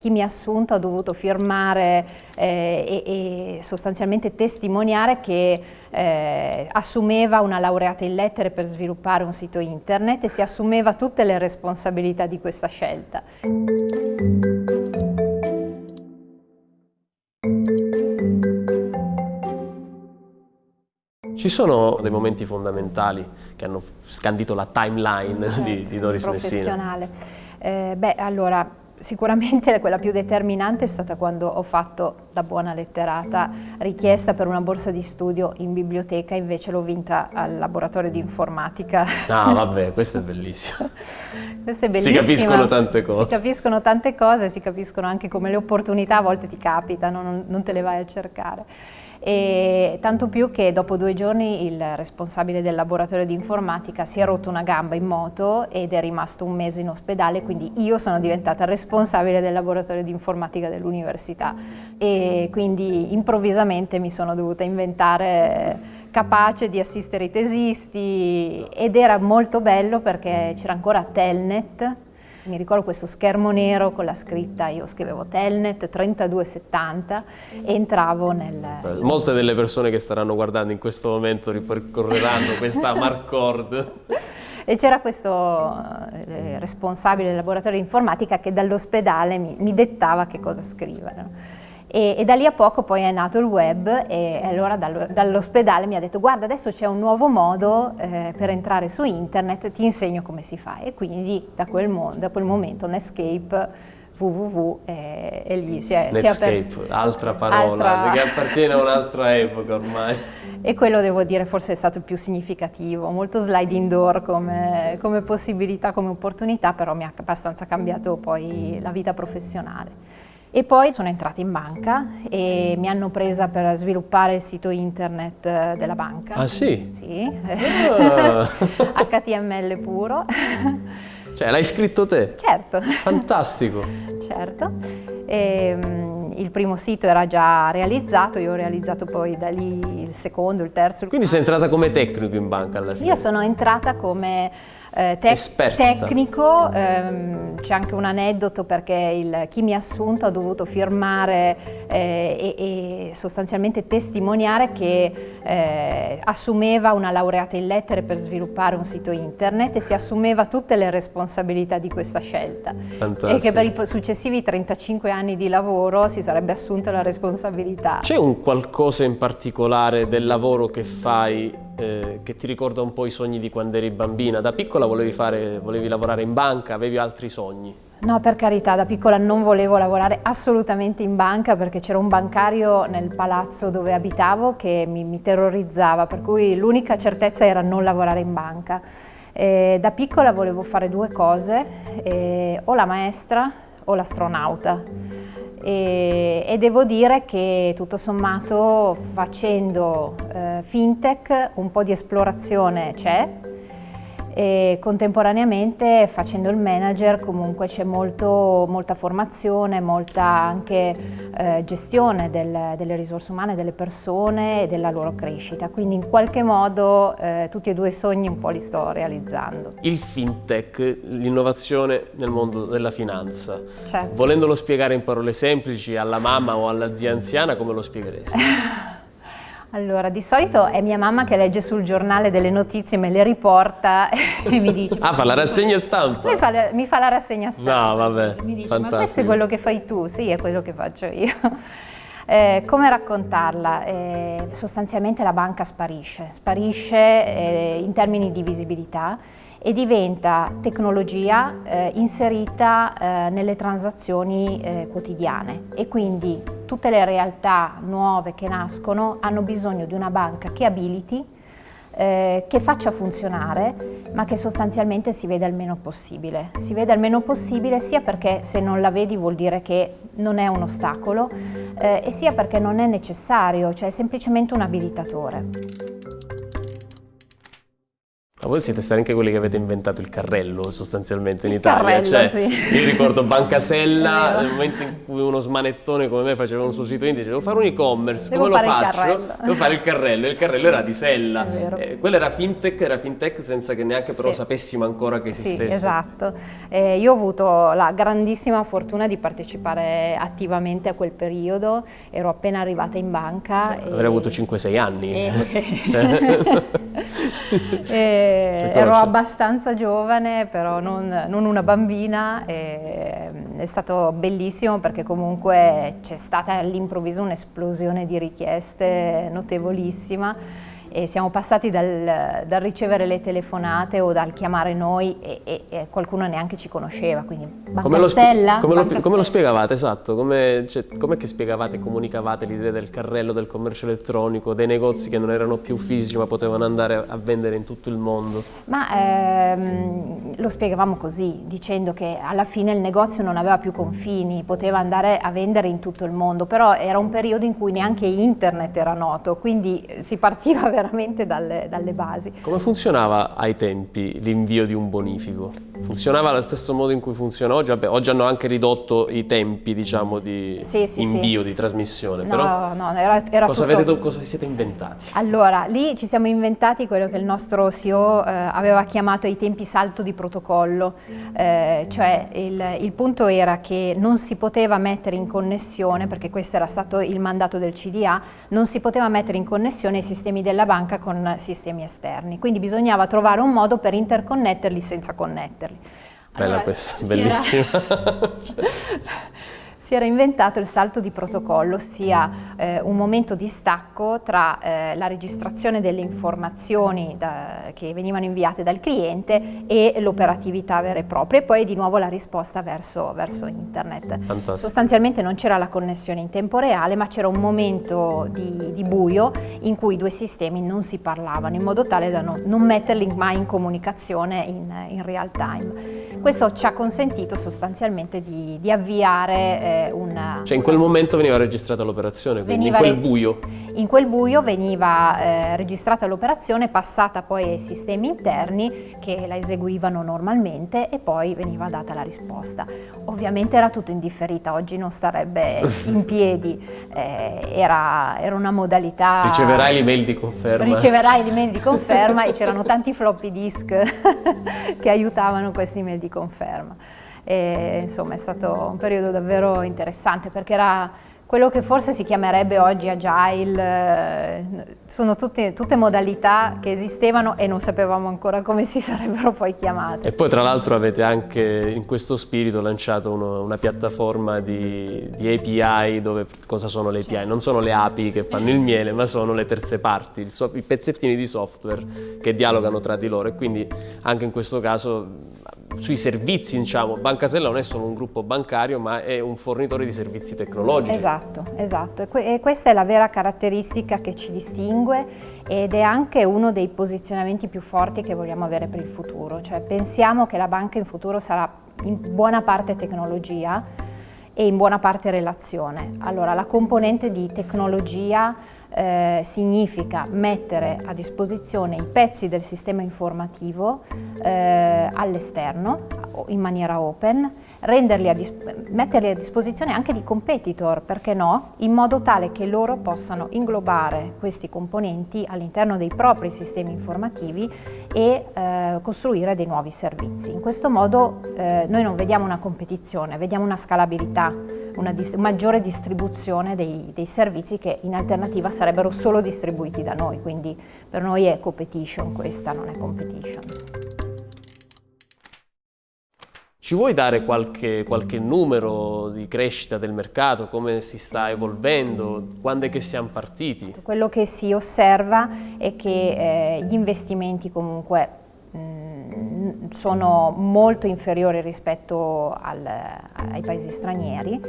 Chi mi ha assunto ha dovuto firmare eh, e, e, sostanzialmente testimoniare che eh, assumeva una laureata in lettere per sviluppare un sito internet e si assumeva tutte le responsabilità di questa scelta. Ci sono dei momenti fondamentali che hanno scandito la timeline certo, di, di Doris Messina? Eh, beh, allora, Sicuramente quella più determinante è stata quando ho fatto da buona letterata richiesta per una borsa di studio in biblioteca, invece l'ho vinta al laboratorio di informatica. Ah vabbè, questo è bellissimo. questo è bellissimo. Si capiscono tante cose. Si capiscono tante cose, si capiscono anche come le opportunità a volte ti capitano, non, non te le vai a cercare e tanto più che dopo due giorni il responsabile del laboratorio di informatica si è rotto una gamba in moto ed è rimasto un mese in ospedale, quindi io sono diventata responsabile del laboratorio di informatica dell'università. E quindi improvvisamente mi sono dovuta inventare capace di assistere i tesisti ed era molto bello perché c'era ancora Telnet mi ricordo questo schermo nero con la scritta, io scrivevo Telnet 3270 e entravo nel... Molte delle persone che staranno guardando in questo momento ripercorreranno questa Marcord. E c'era questo eh, responsabile del laboratorio di informatica che dall'ospedale mi, mi dettava che cosa scrivere. E, e, da lì a poco poi è nato il web e allora dall'ospedale mi ha detto guarda adesso c'è un nuovo modo eh, per entrare su internet, ti insegno come si fa e quindi da quel, da quel momento Netscape www e, e lì si è, Netscape, si è altra parola altra... che appartiene a un'altra epoca ormai. E quello devo dire forse è stato il più significativo, molto sliding door come, come possibilità, come opportunità, però mi ha abbastanza cambiato poi la vita professionale. E poi sono entrata in banca e mi hanno presa per sviluppare il sito internet eh, della banca. Ah sì? Sì, ah. HTML puro. Cioè l'hai scritto te? Certo. Fantastico. certo. E, um, il primo sito era già realizzato, io ho realizzato poi da lì il secondo, il terzo. Quindi sei entrata come tecnico in banca alla fine? Io sono entrata come eh, tec tecnico, ehm, c'è anche un aneddoto perché il, chi mi ha assunto ha dovuto firmare eh, e, e, sostanzialmente testimoniare che eh, assumeva una laureata in lettere per sviluppare un sito internet e si assumeva tutte le responsabilità di questa scelta Fantastico. e che per i successivi 35 anni di lavoro si sarebbe assunta la responsabilità. C'è un qualcosa in particolare del lavoro che fai eh, che ti ricorda un po' i sogni di quando eri bambina. Da piccola volevi, fare, volevi lavorare in banca, avevi altri sogni? No, per carità, da piccola non volevo lavorare assolutamente in banca perché c'era un bancario nel palazzo dove abitavo che mi, mi terrorizzava, per cui l'unica certezza era non lavorare in banca. E da piccola volevo fare due cose, eh, o la maestra o l'astronauta e, e, devo dire che tutto sommato facendo eh, fintech un po' di esplorazione c'è e contemporaneamente facendo il manager comunque c'è molta formazione, molta anche eh, gestione del, delle risorse umane, delle persone e della loro crescita, quindi in qualche modo eh, tutti e due i sogni un po' li sto realizzando. Il fintech, l'innovazione nel mondo della finanza, certo. volendolo spiegare in parole semplici alla mamma o alla zia anziana come lo spiegheresti? Allora, di solito è mia mamma che legge sul giornale delle notizie, me le riporta e mi dice... ah, fa la rassegna stampa? Mi fa, la, mi fa la rassegna stampa. No, vabbè, Mi dice, fantastico. ma questo è quello che fai tu? Sì, è quello che faccio io. Eh, come raccontarla? Eh, sostanzialmente la banca sparisce, sparisce eh, in termini di visibilità e diventa tecnologia eh, inserita eh, nelle transazioni eh, quotidiane e quindi tutte le realtà nuove che nascono hanno bisogno di una banca che abiliti, eh, che faccia funzionare ma che sostanzialmente si veda il meno possibile. Si veda il meno possibile sia perché se non la vedi vuol dire che non è un ostacolo eh, e sia perché non è necessario, cioè è semplicemente un abilitatore. Ma voi siete stati anche quelli che avete inventato il carrello sostanzialmente in il Italia. Carrello, cioè, sì. Io ricordo Bancasella, nel momento in cui uno smanettone come me faceva un suo sito internet, devo fare un e-commerce, come lo faccio? Devo fare il carrello, e il carrello era di Sella. Eh, quella era fintech, era fintech senza che neanche però Sì. sapessimo ancora che Sì, esistesse. esatto. Eh, io ho avuto la grandissima fortuna di partecipare attivamente a quel periodo, ero appena arrivata in banca. e- Avrei avuto 5-6 anni. e- Cioè, e Ti ero abbastanza giovane, però non, non una bambina. e è stato bellissimo perché comunque c'è stata all'improvviso un'esplosione di richieste notevolissima. E siamo passati dal, dal ricevere le telefonate o dal chiamare noi e, e- e qualcuno neanche ci conosceva, quindi come, lo, Bancastella? come lo- Banca come lo Stella. spiegavate, esatto? Come, cioè, com'è che spiegavate e comunicavate l'idea del carrello, del commercio elettronico, dei negozi che non erano più fisici ma potevano andare a vendere in tutto il mondo? Ma ehm, lo spiegavamo così, dicendo che alla fine il negozio non aveva più confini, poteva andare a vendere in tutto il mondo, però era un periodo in cui neanche internet era noto, quindi eh, si partiva veramente dalle, dalle basi. Come funzionava ai tempi l'invio di un bonifico? Funzionava allo stesso modo in cui funziona oggi? Vabbè, oggi hanno anche ridotto i tempi, diciamo, di Sì, sì, invio, di trasmissione, No, però no, era, era cosa, tutto... avete, cosa vi siete inventati? Allora, lì ci siamo inventati quello che il nostro CEO eh, aveva chiamato ai tempi salto di protocollo, eh, cioè il, il punto era che non si poteva mettere in connessione, perché questo era stato il mandato del CDA, non si poteva mettere in connessione i sistemi della banca con sistemi esterni, quindi bisognava trovare un modo per interconnetterli senza connetterli. Bella Allora, questa, bellissima. si era inventato il salto di protocollo, ossia eh, un momento di stacco tra eh, la registrazione delle informazioni da- che venivano inviate dal cliente e l'operatività vera e propria e poi di nuovo la risposta verso, verso internet. Fantastico. Sostanzialmente non c'era la connessione in tempo reale, ma c'era un momento di, di buio in cui i due sistemi non si parlavano, in modo tale da non, non metterli mai in comunicazione in, in real time. Questo ci ha consentito sostanzialmente di, di avviare eh, una... Cioè in quel momento veniva registrata l'operazione, quindi Veniva in quel buio. In quel buio veniva eh, registrata l'operazione, passata poi ai sistemi interni che la eseguivano normalmente e poi veniva data la risposta. Ovviamente era tutto in differita, oggi non starebbe in piedi, eh, era, era una modalità... Riceverai l'email di conferma. Riceverai l'email di conferma e c'erano tanti floppy disk che aiutavano questi email di conferma. E, insomma è stato un periodo davvero interessante perché era quello che forse si chiamerebbe oggi agile, eh, sono tutte, tutte modalità che esistevano e non sapevamo ancora come si sarebbero poi chiamate. E poi tra l'altro avete anche in questo spirito lanciato uno- una piattaforma di, di API dove cosa sono le API? Non sono le api che fanno il miele ma sono le terze parti, so- i pezzettini di software che dialogano tra di loro e quindi anche in questo caso sui servizi diciamo, Bancasella non è solo un gruppo bancario ma è un fornitore di servizi tecnologici. Esatto, esatto. E questa è la vera caratteristica che ci distingue ed è anche uno dei posizionamenti più forti che vogliamo avere per il futuro. Cioè pensiamo che la banca in futuro sarà in buona parte tecnologia e in buona parte relazione. Allora la componente di tecnologia eh, significa mettere a disposizione i pezzi del sistema informativo eh, all'esterno in maniera open, a metterli a disposizione anche di competitor, perché no, in modo tale che loro possano inglobare questi componenti all'interno dei propri sistemi informativi e eh, costruire dei nuovi servizi. In questo modo eh, noi non vediamo una competizione, vediamo una scalabilità, una dis- maggiore distribuzione dei, dei servizi che in alternativa sarebbero solo distribuiti da noi, quindi per noi è competition questa, non è competition. Ci vuoi dare qualche, qualche numero di crescita del mercato, come si sta evolvendo, quando è che siamo partiti? Quello che si osserva è che eh, gli investimenti comunque sono molto inferiori rispetto al- ai paesi stranieri.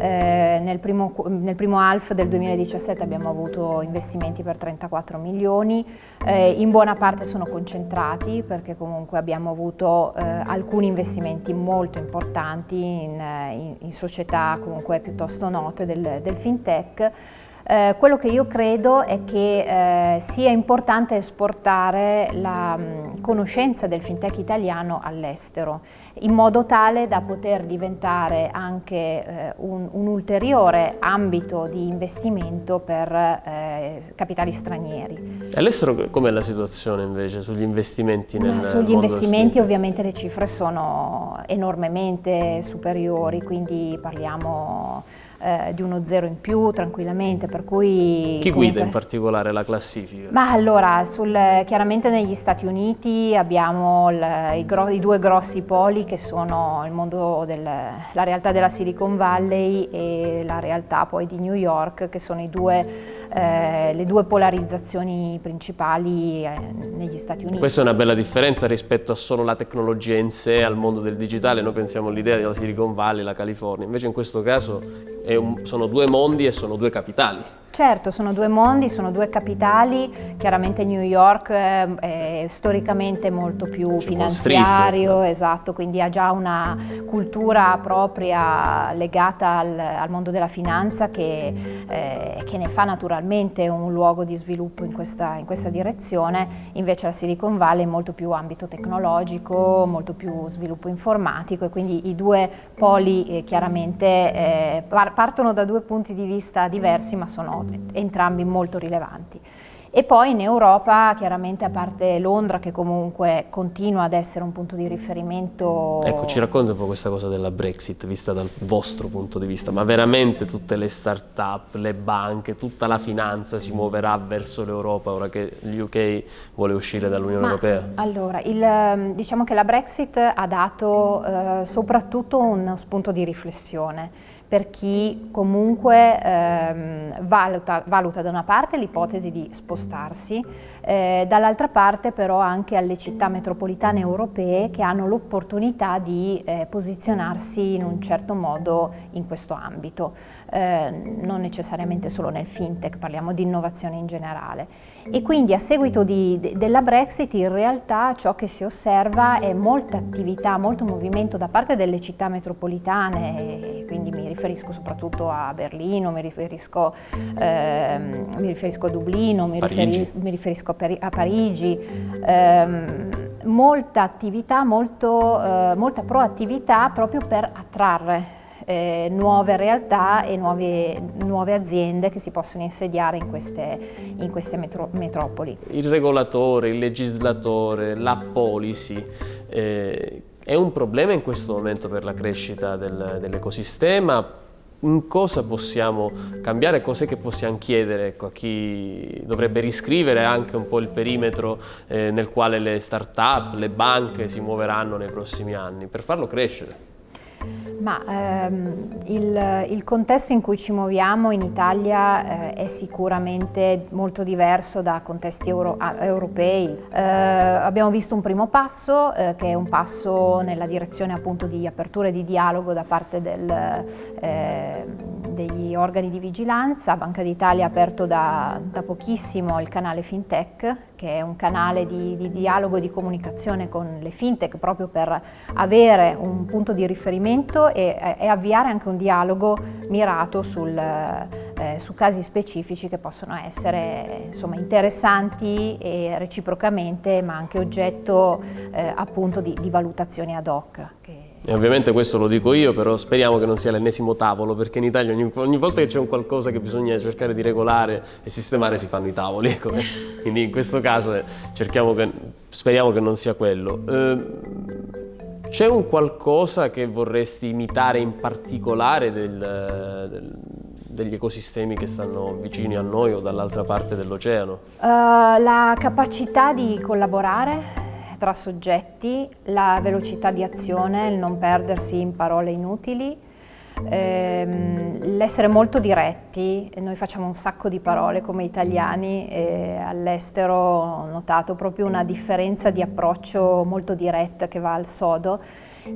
Eh, nel, primo, nel primo half del 2017 abbiamo avuto investimenti per 34 milioni, eh, in buona parte sono concentrati perché comunque abbiamo avuto eh, alcuni investimenti molto importanti in, in- in società comunque piuttosto note del, del fintech. Eh, quello che io credo è che eh, sia importante esportare la mh, mm, conoscenza del fintech italiano all'estero in modo tale da poter diventare anche eh, un, un, ulteriore ambito di investimento per eh, capitali stranieri. All'estero com'è la situazione invece sugli investimenti nel Ma Sugli investimenti ovviamente le cifre sono enormemente superiori, quindi parliamo eh, di uno zero in più tranquillamente, per cui... Chi comunque... guida in particolare la classifica? Ma allora, sul, chiaramente negli Stati Uniti abbiamo il, i, i, due grossi poli che sono il mondo della realtà della Silicon Valley e la realtà poi di New York, che sono due, eh, le due polarizzazioni principali eh, negli Stati Uniti. Questa è una bella differenza rispetto a solo la tecnologia in sé, al mondo del digitale, noi pensiamo all'idea della Silicon Valley, la California, invece in questo caso un, sono due mondi e sono due capitali. Certo, sono due mondi, sono due capitali, chiaramente New York è, è storicamente molto più finanziario, esatto, quindi ha già una cultura propria legata al, al mondo della finanza che, eh, che, ne fa naturalmente un luogo di sviluppo in questa, in questa, direzione, invece la Silicon Valley è molto più ambito tecnologico, molto più sviluppo informatico e quindi i due poli eh, chiaramente eh, partono da due punti di vista diversi ma sono entrambi molto rilevanti. E poi in Europa, chiaramente a parte Londra che comunque continua ad essere un punto di riferimento... Ecco, ci racconta un po' questa cosa della Brexit vista dal vostro punto di vista, ma veramente tutte le start-up, le banche, tutta la finanza si muoverà verso l'Europa ora che l'UK vuole uscire dall'Unione Europea? Allora, il, diciamo che la Brexit ha dato eh, soprattutto uno spunto di riflessione per chi comunque ehm, valuta, valuta, da una parte l'ipotesi di spostarsi, eh, dall'altra parte però anche alle città metropolitane europee che hanno l'opportunità di eh, posizionarsi in un certo modo in questo ambito, eh, non necessariamente solo nel fintech, parliamo di innovazione in generale. E quindi a seguito di, de, della Brexit in realtà ciò che si osserva è molta attività, molto movimento da parte delle città metropolitane, quindi mi riferisco soprattutto a Berlino, mi riferisco, ehm, mi riferisco a Dublino, mi, riferi, mi riferisco a, a Parigi, ehm, molta attività, molto, eh, molta proattività proprio per attrarre eh, nuove realtà e nuove, nuove, aziende che si possono insediare in queste, in queste metro, metropoli. Il regolatore, il legislatore, la policy, eh, è un problema in questo momento per la crescita del, dell'ecosistema? in cosa possiamo cambiare, cos'è che possiamo chiedere ecco, a chi dovrebbe riscrivere anche un po' il perimetro eh, nel quale le start-up, le banche si muoveranno nei prossimi anni per farlo crescere. Ma ehm, il, il, contesto in cui ci muoviamo in Italia eh, è sicuramente molto diverso da contesti euro, europei. Eh, abbiamo visto un primo passo eh, che è un passo nella direzione appunto di apertura e di dialogo da parte del, eh, degli organi di vigilanza. Banca d'Italia ha aperto da, da pochissimo il canale FinTech che è un canale di, di dialogo e di comunicazione con le fintech proprio per avere un punto di riferimento e, e avviare anche un dialogo mirato sul, eh, su casi specifici che possono essere insomma, interessanti e reciprocamente ma anche oggetto eh, appunto di, di valutazioni ad hoc. Che, e ovviamente questo lo dico io, però speriamo che non sia l'ennesimo tavolo, perché in Italia ogni, ogni volta che c'è un qualcosa che bisogna cercare di regolare e sistemare si fanno i tavoli, ecco. quindi in questo caso eh, che, speriamo che non sia quello. Eh, c'è un qualcosa che vorresti imitare in particolare del, del, degli ecosistemi che stanno vicini a noi o dall'altra parte dell'oceano? Uh, la capacità di collaborare tra soggetti, la velocità di azione, il non perdersi in parole inutili, ehm, l'essere molto diretti, noi facciamo un sacco di parole come italiani e all'estero ho notato proprio una differenza di approccio molto diretta che va al sodo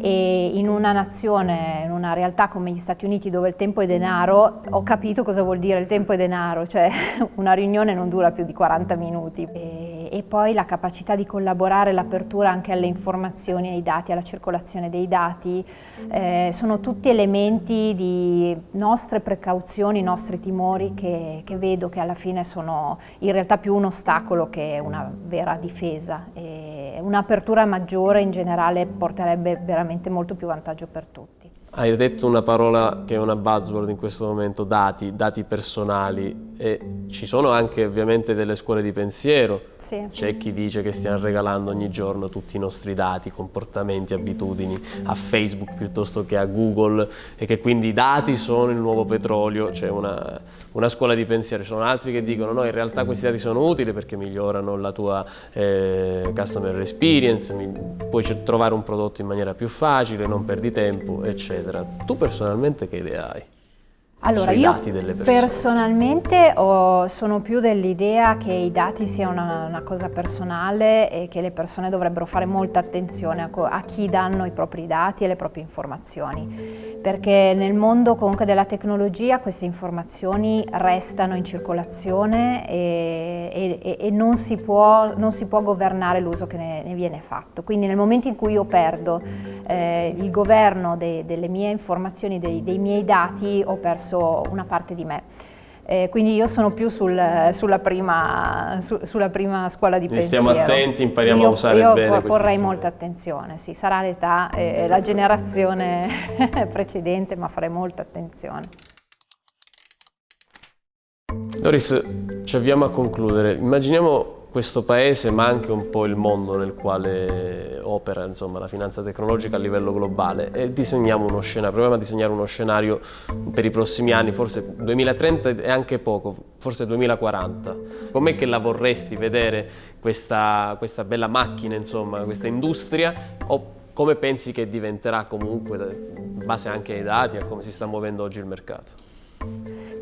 e in una nazione, in una realtà come gli Stati Uniti dove il tempo è denaro, ho capito cosa vuol dire il tempo è denaro, cioè una riunione non dura più di 40 minuti. E, e poi la capacità di collaborare, l'apertura anche alle informazioni, ai dati, alla circolazione dei dati, eh, sono tutti elementi di nostre precauzioni, nostri timori che, che, vedo che alla fine sono in realtà più un ostacolo che una vera difesa. Un'apertura maggiore in generale porterebbe veramente molto più vantaggio per tutti. Hai detto una parola che è una buzzword in questo momento, dati, dati personali e ci sono anche ovviamente delle scuole di pensiero, sì. c'è chi dice che stiamo regalando ogni giorno tutti i nostri dati, comportamenti, abitudini a Facebook piuttosto che a Google e che quindi i dati sono il nuovo petrolio, c'è una, una, scuola di pensiero, ci sono altri che dicono no in realtà questi dati sono utili perché migliorano la tua eh, customer experience, puoi trovare un prodotto in maniera più facile, non perdi tempo eccetera. Tu personalmente che idea hai? Allora, io personalmente ho, sono più dell'idea che i dati siano una, una, cosa personale e che le persone dovrebbero fare molta attenzione a, a, chi danno i propri dati e le proprie informazioni, perché nel mondo comunque della tecnologia queste informazioni restano in circolazione e, e, e non, si può, non, si può, governare l'uso che ne, ne, viene fatto. Quindi nel momento in cui io perdo eh, il governo de, delle mie informazioni, dei, dei miei dati, ho perso perso una parte di me. Eh, quindi io sono più sul, sulla, prima, su, sulla, prima, scuola di quindi pensiero. Stiamo attenti, impariamo io, a usare io bene Io porrei molta attenzione, sì, sarà l'età e la generazione precedente, ma farei molta attenzione. Doris, ci avviamo a concludere. Immaginiamo questo paese ma anche un po' il mondo nel quale opera insomma, la finanza tecnologica a livello globale e disegniamo uno scenario, proviamo a disegnare uno scenario per i prossimi anni, forse 2030 è anche poco, forse 2040. Com'è che la vorresti vedere questa, questa bella macchina, insomma, questa industria o come pensi che diventerà comunque in base anche ai dati a come si sta muovendo oggi il mercato?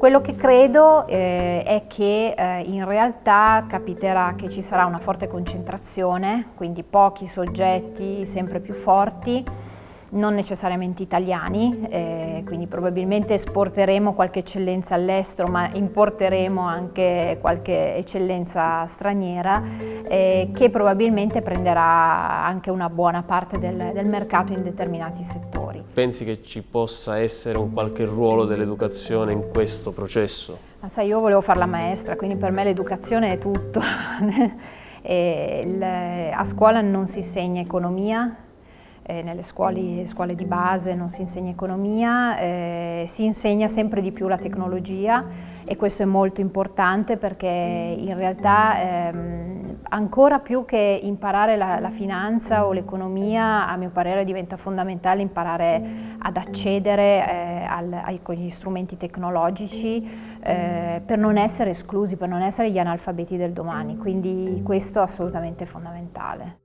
Quello che credo eh, è che eh, in realtà capiterà che ci sarà una forte concentrazione, quindi pochi soggetti sempre più forti, non necessariamente italiani, eh, quindi probabilmente esporteremo qualche eccellenza all'estero, ma importeremo anche qualche eccellenza straniera eh, che probabilmente prenderà anche una buona parte del, del mercato in determinati settori. Pensi che ci possa essere un qualche ruolo dell'educazione in questo processo? Ma sai, io volevo fare la maestra, quindi per me l'educazione è tutto. il, a scuola non si insegna economia, eh, nelle scuole, scuole, di base non si insegna economia, eh, si insegna sempre di più la tecnologia e questo è molto importante perché in realtà ehm, ancora più che imparare la, la finanza o l'economia, a mio parere diventa fondamentale imparare ad accedere eh, al, ai, agli strumenti tecnologici eh, per non essere esclusi, per non essere gli analfabeti del domani, quindi questo è assolutamente fondamentale.